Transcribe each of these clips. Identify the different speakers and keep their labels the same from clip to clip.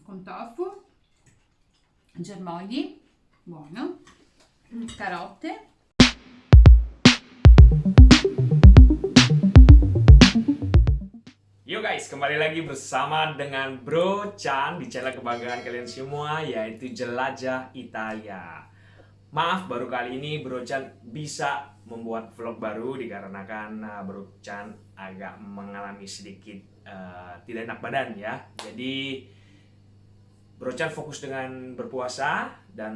Speaker 1: con tofu, germogli, buono, carote.
Speaker 2: Yo guys, kembali lagi bersama dengan Bro Chan di channel kebanggaan kalian semua yaitu Jelajah Italia. Maaf baru kali ini Bro Chan bisa membuat vlog baru dikarenakan uh, Bro Chan agak mengalami sedikit uh, tidak enak badan ya. Jadi Bro Chan fokus dengan berpuasa dan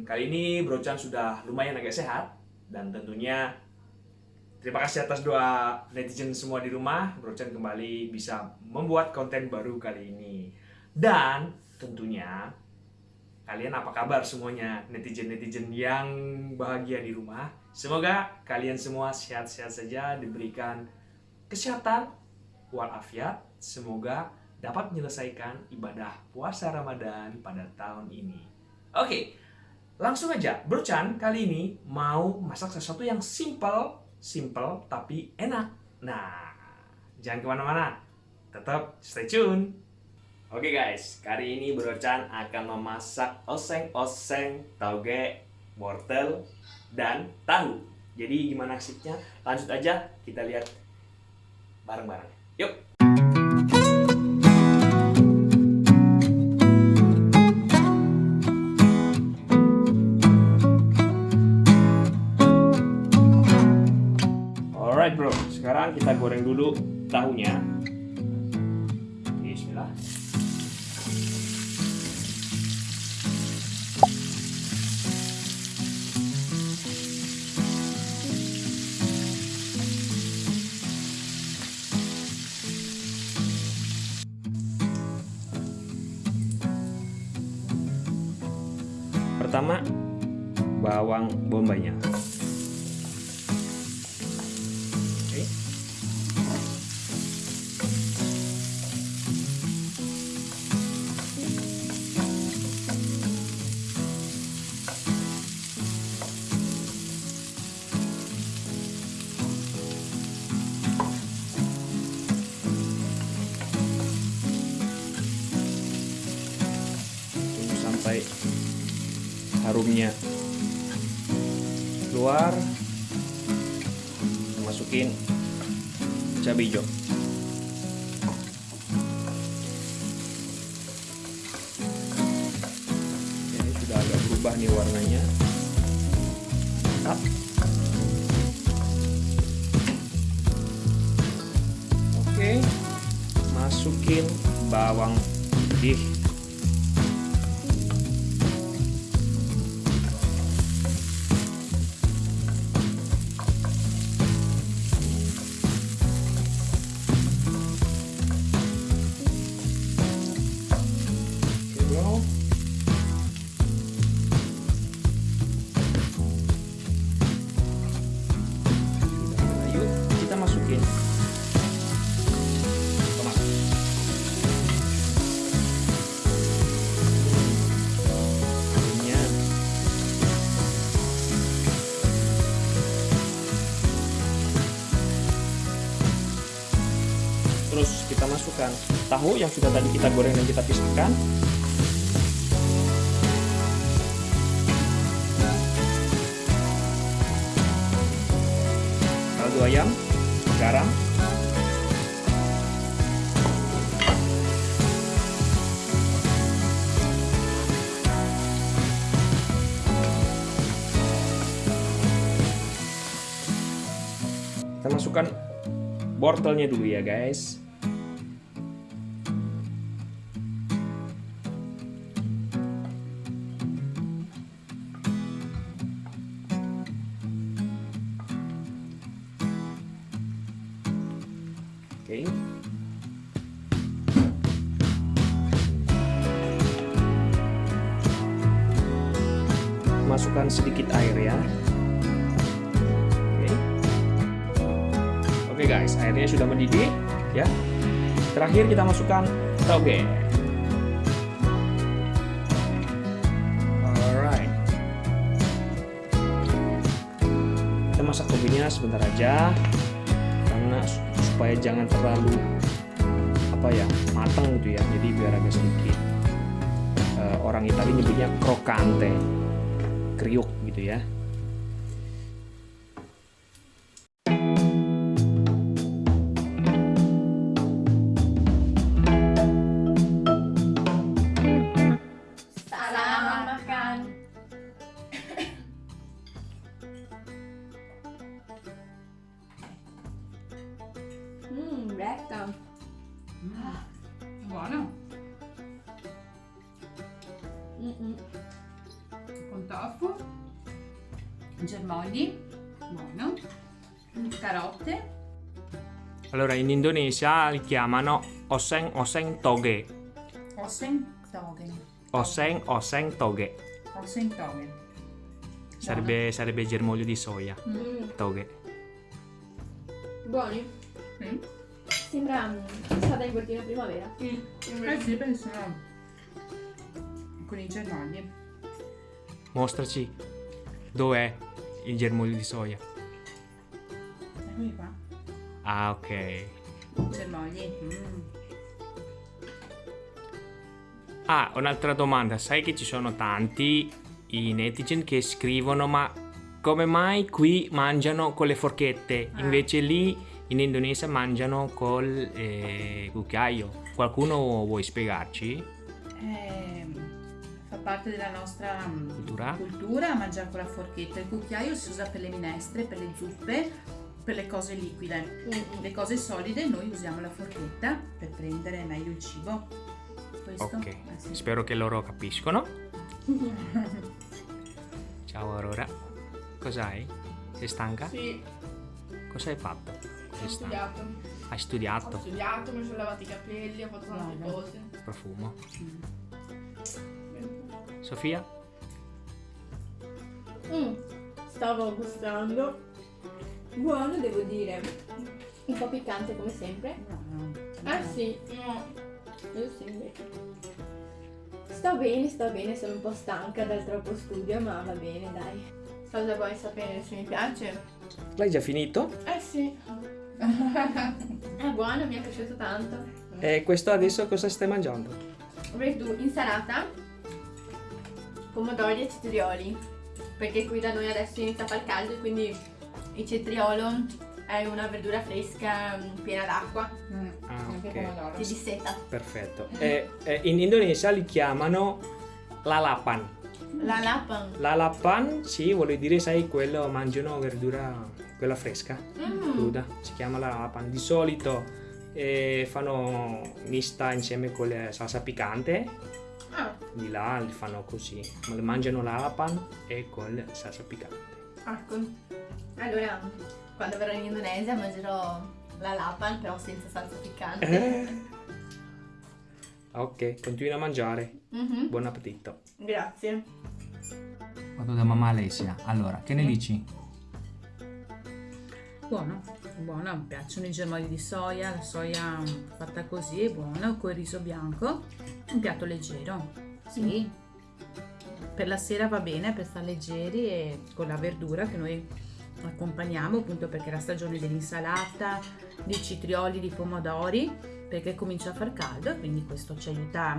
Speaker 2: kali ini Bro Chan sudah lumayan agak sehat dan tentunya Terima kasih atas doa netizen semua di rumah. Bro Chan kembali bisa membuat konten baru kali ini. Dan tentunya kalian apa kabar semuanya netizen-netizen yang bahagia di rumah. Semoga kalian semua sehat-sehat saja, diberikan kesehatan walafiat. Semoga dapat menyelesaikan ibadah puasa Ramadan pada tahun ini. Oke, langsung aja. Bro Chan kali ini mau masak sesuatu yang simple simple tapi enak. Nah, jangan ke mana-mana, tetap stay tune. Oke guys, kali ini Bro Chan akan memasak oseng-oseng, tauge, wortel, dan tahu. Jadi gimana asiknya? Lanjut aja, kita lihat bareng-bareng. Yuk! Dulu tahunya. Bismillah. Pertama bawang bombaynya harumnya keluar masukin cabai hijau masukkan tahu yang sudah tadi kita goreng dan kita pisahkan. Kaldu ayam garam. Kita masukkan wortelnya dulu ya guys Oke masukkan sedikit air ya Oke guys, airnya sudah mendidih ya. Terakhir kita masukkan toge. Alright. Kita masak togenya sebentar aja supaya jangan terlalu apa ya matang gitu ya. Jadi biar agak sedikit. Uh, orang Italia nyebutnya crocante kriuk gitu ya. Allora in Indonesia li chiamano oseng oseng toge
Speaker 1: Oseng togen.
Speaker 2: oseng oseng toge
Speaker 1: Oseng togen.
Speaker 2: sarebbe, sarebbe germoglio di soia
Speaker 3: Mm.
Speaker 2: toge
Speaker 3: Buoni?
Speaker 1: Mm.
Speaker 3: Sembra mm, passata in cortina primavera.
Speaker 1: Eh sì, sono con i germogli.
Speaker 2: mostraci dov'è il germoglio di soia
Speaker 1: Eccoli qua.
Speaker 2: Ah ok
Speaker 1: Germogli. Mm.
Speaker 2: Ah, un'altra domanda. Sai che ci sono tanti i netizen che scrivono ma come mai qui mangiano con le forchette?
Speaker 1: Ah.
Speaker 2: Invece lì in Indonesia mangiano col eh, cucchiaio. Qualcuno vuoi spiegarci?
Speaker 1: Ehm, fa parte della nostra mm,
Speaker 2: Cultura?
Speaker 1: cultura mangiare con la forchetta. Il cucchiaio si usa per le minestre, per le zuppe, per le cose liquide. Le cose solide noi usiamo la forchetta per prendere meglio il cibo. Questo?
Speaker 2: Ok,
Speaker 1: Eh, sì.
Speaker 2: spero che loro capiscono. Ciao Aurora. Cos'hai? Sei stanca?
Speaker 4: Sì,
Speaker 2: Cosa hai fatto?
Speaker 4: ho studiato.
Speaker 2: Hai
Speaker 4: Ho
Speaker 2: studiato?
Speaker 4: studiato, mi sono lavato i capelli, ho fatto tante
Speaker 1: Brava.
Speaker 4: cose.
Speaker 2: Profumo.
Speaker 1: Mm.
Speaker 2: Sofia?
Speaker 3: Mm, Stavo gustando. Buono, devo dire. Un po' piccante come sempre.
Speaker 1: No, no.
Speaker 3: Ah sì,
Speaker 4: No,
Speaker 3: io sì invece. Sto bene, sto bene, sono un po' stanca dal troppo studio, ma va bene, dai.
Speaker 4: cosa vuoi sapere se mi piace?
Speaker 2: L'hai già finito?
Speaker 4: Eh sì.
Speaker 3: È buono, mi è piaciuto tanto.
Speaker 2: E questo adesso cosa stai mangiando?
Speaker 3: Verdù, insalata, pomodori e cetrioli. Perché qui da noi adesso inizia a far caldo e quindi il cetriolo è una verdura fresca mm, piena d'acqua.
Speaker 1: Mm.
Speaker 2: Ah,
Speaker 1: Anche
Speaker 2: ok.
Speaker 1: pomodoro.
Speaker 3: Ti disseta.
Speaker 2: Perfetto. E, e in Indonesia li chiamano lalapan.
Speaker 4: La lapan.
Speaker 2: Lalapan, sì, vuol dire, sai, quello mangiano verdura, quella fresca,
Speaker 4: Mm.
Speaker 2: cruda. Si chiama lalapan. Di solito eh, fanno mista insieme con la salsa piccante.
Speaker 4: Ah,
Speaker 2: Di là li fanno così. Mangiano lalapan e con la salsa piccante.
Speaker 4: ecco.
Speaker 3: Allora, quando verrò in Indonesia mangerò la lapan, però senza salsa piccante.
Speaker 2: Eh. Ok, continua a mangiare.
Speaker 3: Mhm.
Speaker 2: Buon appetito.
Speaker 4: Grazie.
Speaker 2: Vado da mamma Alessia. Allora, che ne dici?
Speaker 1: Buono, buono, mi piacciono i germogli di soia, la soia mm, fatta così è buona, con il riso bianco, un piatto leggero, sì. Per la sera va bene per stare leggeri e con la verdura che noi accompagniamo appunto perché è la stagione dell'insalata, di citrioli, di pomodori, perché comincia a far caldo e quindi questo ci aiuta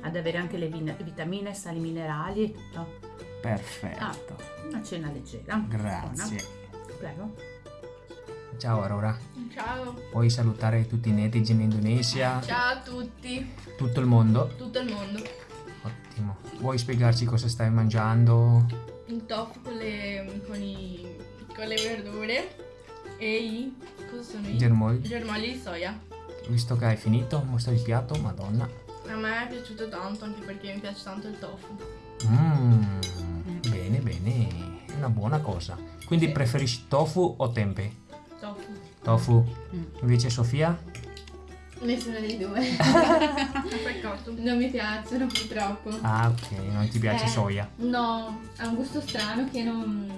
Speaker 1: ad avere anche le vitamine, sali minerali e tutto.
Speaker 2: Perfetto.
Speaker 1: Una cena leggera.
Speaker 2: Grazie.
Speaker 1: Buona. Prego.
Speaker 2: Ciao Aurora.
Speaker 4: Ciao.
Speaker 2: Puoi salutare tutti i netizen in Indonesia,
Speaker 4: Ciao a tutti.
Speaker 2: tutto il mondo.
Speaker 4: Tutto il mondo.
Speaker 2: Ottimo. Vuoi spiegarci cosa stai mangiando?
Speaker 4: Il tofu con le, con i, con le verdure e i... cosa sono i?
Speaker 2: Germogli.
Speaker 4: germogli di soia.
Speaker 2: Visto che hai finito, mostra il piatto, madonna.
Speaker 4: A me è piaciuto tanto anche perché mi piace tanto il tofu.
Speaker 2: Mmm, bene, bene. È una buona cosa. Quindi
Speaker 4: Sì.
Speaker 2: preferisci tofu o tempe?
Speaker 4: Tofu.
Speaker 2: Tofu.
Speaker 1: Mm.
Speaker 2: Invece Sofia?
Speaker 3: Nessuno dei due.
Speaker 4: Peccato.
Speaker 3: non mi piacciono purtroppo.
Speaker 2: Ah, ok, non ti piace
Speaker 3: Eh.
Speaker 2: soia.
Speaker 3: No, ha un gusto strano che non,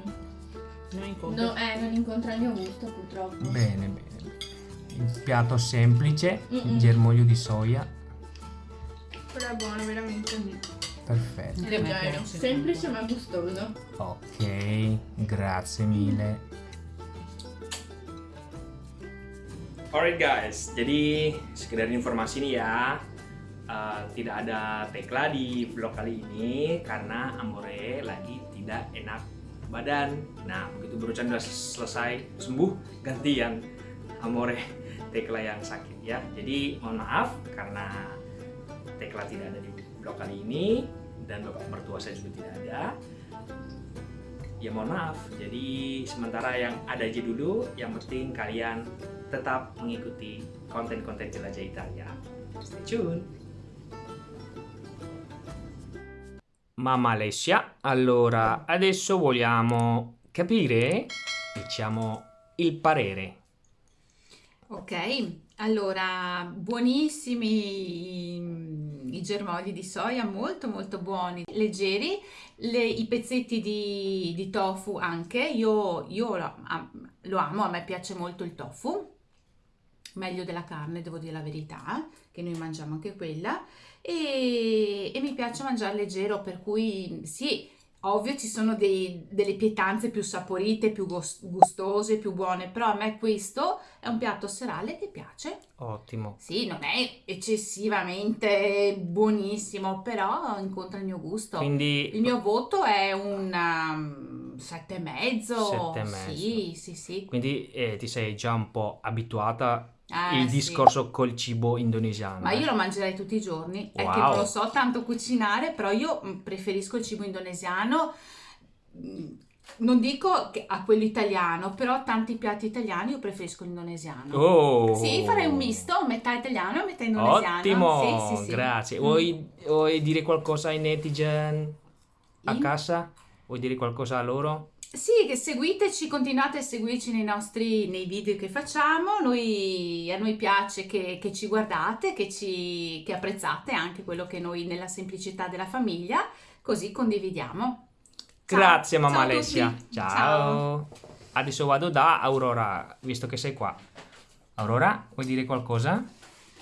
Speaker 1: Non incontro.
Speaker 3: no, eh, non incontra il mio gusto purtroppo.
Speaker 2: Bene, bene. Il piatto semplice,
Speaker 3: Mm-mm.
Speaker 2: germoglio di soia.
Speaker 4: Però è buono veramente.
Speaker 2: Perfetto.
Speaker 4: Leggero. Semplice ma gustoso.
Speaker 2: Ok, grazie mille. Alright guys, jadi sekedar informasi nih ya. uh, tidak ada Tekla di vlog kali ini karena Amore lagi tidak enak badan. Nah, begitu Bro Chan udah selesai sembuh, ganti yang Amore Tekla yang sakit ya. Jadi mohon maaf karena Tekla tidak ada di vlog kali ini dan bapak mertua saya juga tidak ada ya mohon maaf jadi sementara yang ada aja dulu yang penting kalian tetap mengikuti konten-konten jelajah Italia stay tune Mamma Alessia, allora adesso vogliamo capire, diciamo, il parere.
Speaker 1: Ok, allora buonissimi i germogli di soia molto molto buoni, leggeri, le, i pezzetti di, di, tofu anche, io, io lo, lo, amo, a me piace molto il tofu, meglio della carne devo dire la verità, che noi mangiamo anche quella, e, e mi piace mangiare leggero, per cui sì, Ovvio ci sono dei, delle pietanze più saporite, più gustose, più buone, però a me questo è un piatto serale che piace.
Speaker 2: Ottimo.
Speaker 1: Sì, non è eccessivamente buonissimo, però incontra il mio gusto.
Speaker 2: Quindi...
Speaker 1: Il mio voto è un um, sette e mezzo.
Speaker 2: Sette e mezzo.
Speaker 1: Sì, sì, sì.
Speaker 2: Quindi eh, ti sei già un po' abituata
Speaker 1: eh,
Speaker 2: il
Speaker 1: sì.
Speaker 2: discorso col cibo indonesiano.
Speaker 1: Ma io lo mangerei tutti i giorni, wow. è che non lo so tanto cucinare, però io mm, preferisco il cibo indonesiano. Mm, non dico a quello italiano, però tanti piatti italiani io preferisco l'indonesiano.
Speaker 2: Oh.
Speaker 1: Sì, farei un misto, metà italiano e metà indonesiano.
Speaker 2: Ottimo,
Speaker 1: sì, sì,
Speaker 2: grazie. Vuoi, vuoi, dire qualcosa ai netizen a In? casa? Vuoi dire qualcosa a loro?
Speaker 1: Sì, che seguiteci, continuate a seguirci nei nostri nei video che facciamo. Noi, a noi piace che, che ci guardate, che, ci, che apprezzate anche quello che noi nella semplicità della famiglia, così condividiamo.
Speaker 2: Ciao. Grazie mamma
Speaker 1: Ciao
Speaker 2: Alessia.
Speaker 1: Ciao.
Speaker 2: Ciao. Adesso vado da Aurora, visto che sei qua. Aurora, vuoi dire qualcosa?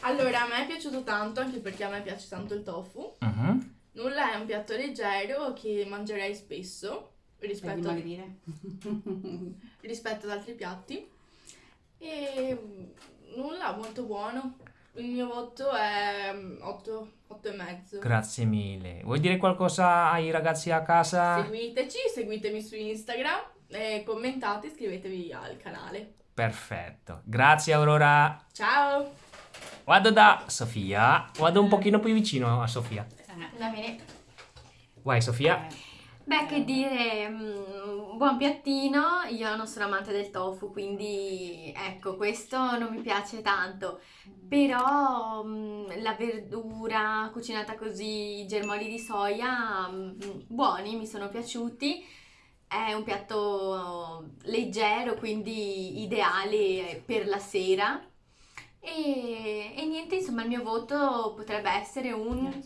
Speaker 4: Allora, a me è piaciuto tanto, anche perché a me piace tanto il tofu.
Speaker 2: Uh -huh.
Speaker 4: Nulla è un piatto leggero che mangerei spesso rispetto, a, rispetto ad altri piatti. E mm, nulla, molto buono. Il mio voto è 8, mm, 8 e mezzo.
Speaker 2: Grazie mille. Vuoi dire qualcosa ai ragazzi a casa?
Speaker 4: Seguiteci, seguitemi su Instagram, e commentate, iscrivetevi al canale.
Speaker 2: Perfetto. Grazie Aurora.
Speaker 4: Ciao.
Speaker 2: Vado da Sofia. Vado un pochino più vicino a Sofia.
Speaker 3: Va bene.
Speaker 2: Vai Sofia.
Speaker 3: Eh. Beh, che dire, mm, buon piattino, io non sono amante del tofu, quindi ecco, questo non mi piace tanto, però mm, la verdura cucinata così, i germogli di soia, mm, buoni, mi sono piaciuti, è un piatto leggero, quindi ideale per la sera. E, e niente, insomma il mio voto potrebbe essere un...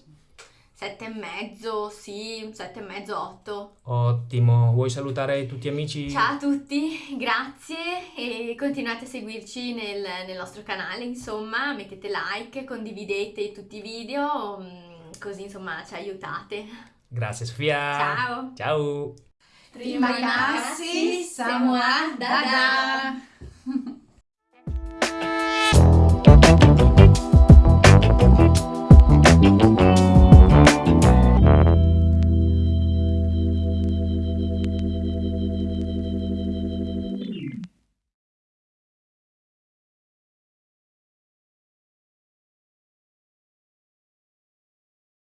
Speaker 3: Sette e mezzo, sì, sette e mezzo, otto.
Speaker 2: Ottimo, vuoi salutare tutti gli amici?
Speaker 3: Ciao a tutti, grazie e continuate a seguirci nel, nel nostro canale, insomma, mettete like, condividete tutti i video, mm, così insomma ci aiutate.
Speaker 2: Grazie Sofia.
Speaker 3: Ciao.
Speaker 2: Ciao.
Speaker 1: Rimanassi Samoa Dada.
Speaker 2: Dada.